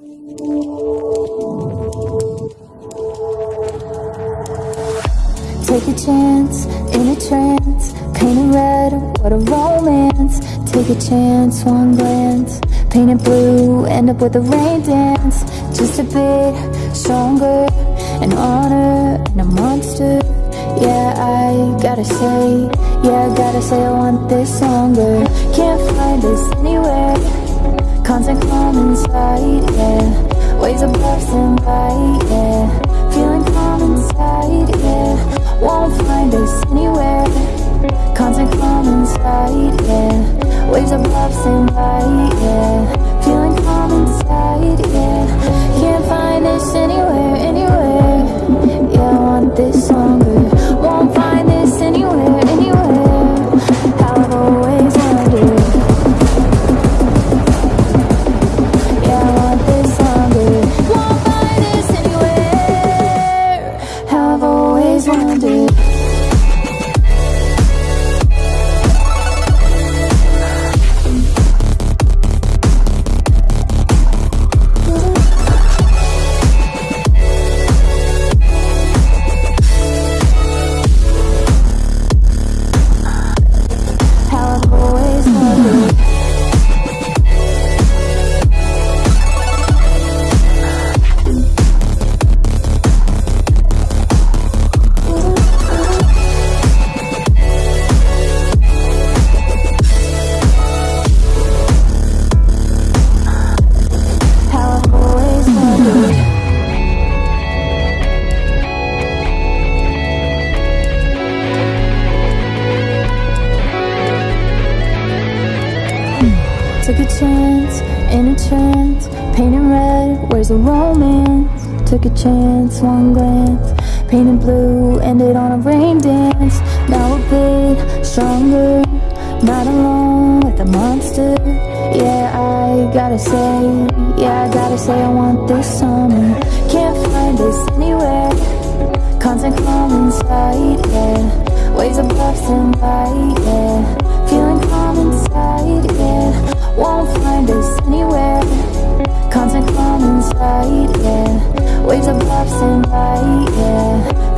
Take a chance, in a trance Painted red, what a romance. Take a chance, one glance Painted blue, end up with a rain dance. Just a bit stronger An honor and a monster. Yeah, I gotta say Yeah, I gotta say I want this longer. Can't find this anywhere Constant calm inside, yeah. Waves of bursting light, yeah. Feeling calm inside, yeah. Won't find us anywhere. Constant calm inside, yeah. Waves love, same light, yeah. Feeling calm inside, yeah. Can't find us anywhere, anywhere. Yeah, I want this longer in a trance Painted red, where's the romance? Took a chance, one glance Painted blue, ended on a rain dance. Now a bit stronger Not alone with a monster. Yeah, I gotta say Yeah, I gotta say I want this summer. Can't find this anywhere. Constant calm inside, yeah. Waves of bursting light, yeah inside, yeah. Waves of love, and light, yeah